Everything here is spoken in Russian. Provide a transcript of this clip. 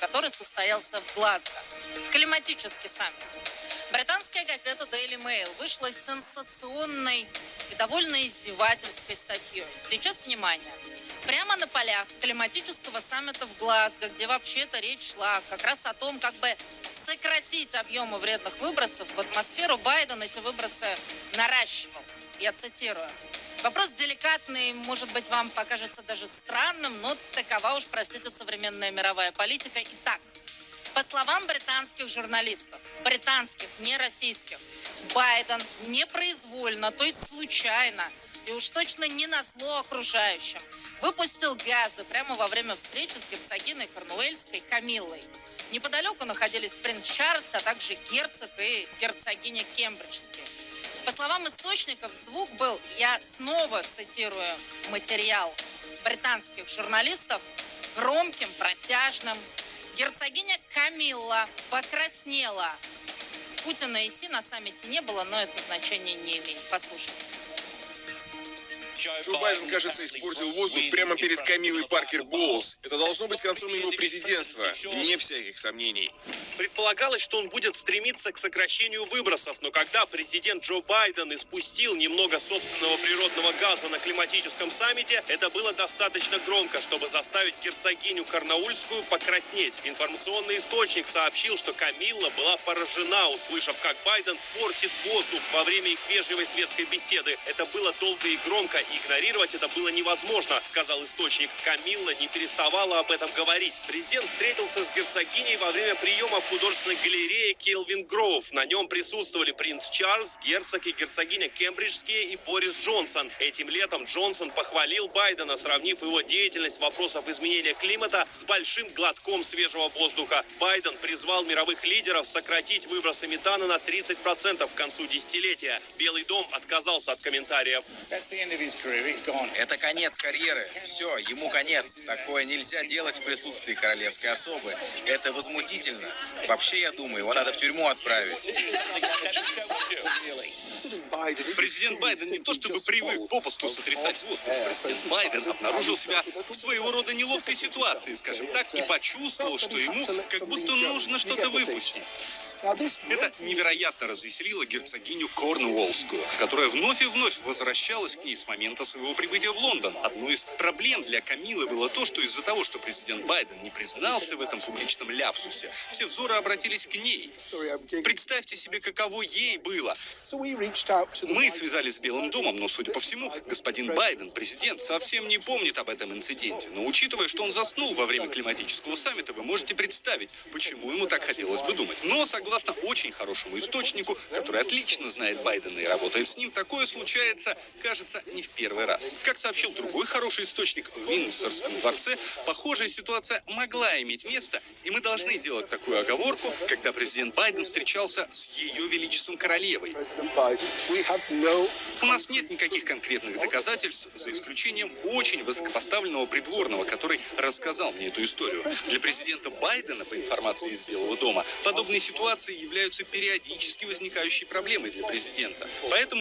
который состоялся в Глазго. Климатический саммит. Британская газета Daily Mail вышла с сенсационной и довольно издевательской статьей. Сейчас внимание. Прямо на полях климатического саммита в Глазго, где вообще-то речь шла как раз о том, как бы сократить объемы вредных выбросов в атмосферу, Байден эти выбросы наращивал. Я цитирую. Вопрос деликатный, может быть, вам покажется даже странным, но такова уж, простите, современная мировая политика. Итак, по словам британских журналистов, британских, не российских, Байден непроизвольно, то есть случайно, и уж точно не на зло окружающим, выпустил газы прямо во время встречи с герцогиной Корнуэльской Камиллой. Неподалеку находились принц Чарльз, а также герцог и герцогиня Кембриджские. По словам источников, звук был, я снова цитирую материал британских журналистов, громким, протяжным. Герцогиня Камилла покраснела. Путина и Си на саммите не было, но это значение не имеет. Послушайте. Джо Байден, кажется, испортил воздух прямо перед Камилой Паркер Боулс. Это должно быть концом его президентства, вне всяких сомнений. Предполагалось, что он будет стремиться к сокращению выбросов, но когда президент Джо Байден испустил немного собственного природного газа на климатическом саммите, это было достаточно громко, чтобы заставить герцогиню Карнаульскую покраснеть. Информационный источник сообщил, что Камилла была поражена, услышав, как Байден портит воздух во время их вежливой светской беседы. Это было долго и громко, и игнорировать это было невозможно, сказал источник. Камилла не переставала об этом говорить. Президент встретился с герцогиней во время приема в художественной галерее Келвин Гроув. На нем присутствовали принц Чарльз, герцог и герцогиня Кембриджские и Борис Джонсон. Этим летом Джонсон похвалил Байдена, сравнив его деятельность в вопросах изменения климата с большим глотком свежего воздуха. Байден призвал мировых лидеров сократить выбросы метана на 30% к концу десятилетия. Белый дом отказался от комментариев. Это конец карьеры. Все, ему конец. Такое нельзя делать в присутствии королевской особы. Это возмутительно. Вообще, я думаю, его надо в тюрьму отправить. Президент Байден не то чтобы привык попусту сотрясать воздух. Президент Байден обнаружил себя в своего рода неловкой ситуации, скажем так, и почувствовал, что ему как будто нужно что-то выпустить. Это невероятно развеселило герцогиню Корнуоллскую, которая вновь и вновь возвращалась к ней с момента своего прибытия в Лондон. Одной из проблем для Камилы было то, что из-за того, что президент Байден не признался в этом публичном ляпсусе, все взоры обратились к ней. Представьте себе, каково ей было. Мы связались с Белым домом, но, судя по всему, господин Байден, президент, совсем не помнит об этом инциденте. Но учитывая, что он заснул во время климатического саммита, вы можете представить, почему ему так хотелось бы думать. Но, согласно Согласно очень хорошему источнику, который отлично знает Байдена и работает с ним, такое случается, кажется, не в первый раз. Как сообщил другой хороший источник в Виндсорском дворце, похожая ситуация могла иметь место, и мы должны делать такую оговорку, когда президент Байден встречался с ее величеством королевой. У нас нет никаких конкретных доказательств, за исключением очень высокопоставленного придворного, который рассказал мне эту историю. Для президента Байдена, по информации из Белого дома, подобные ситуации являются периодически возникающей проблемой для президента. Поэтому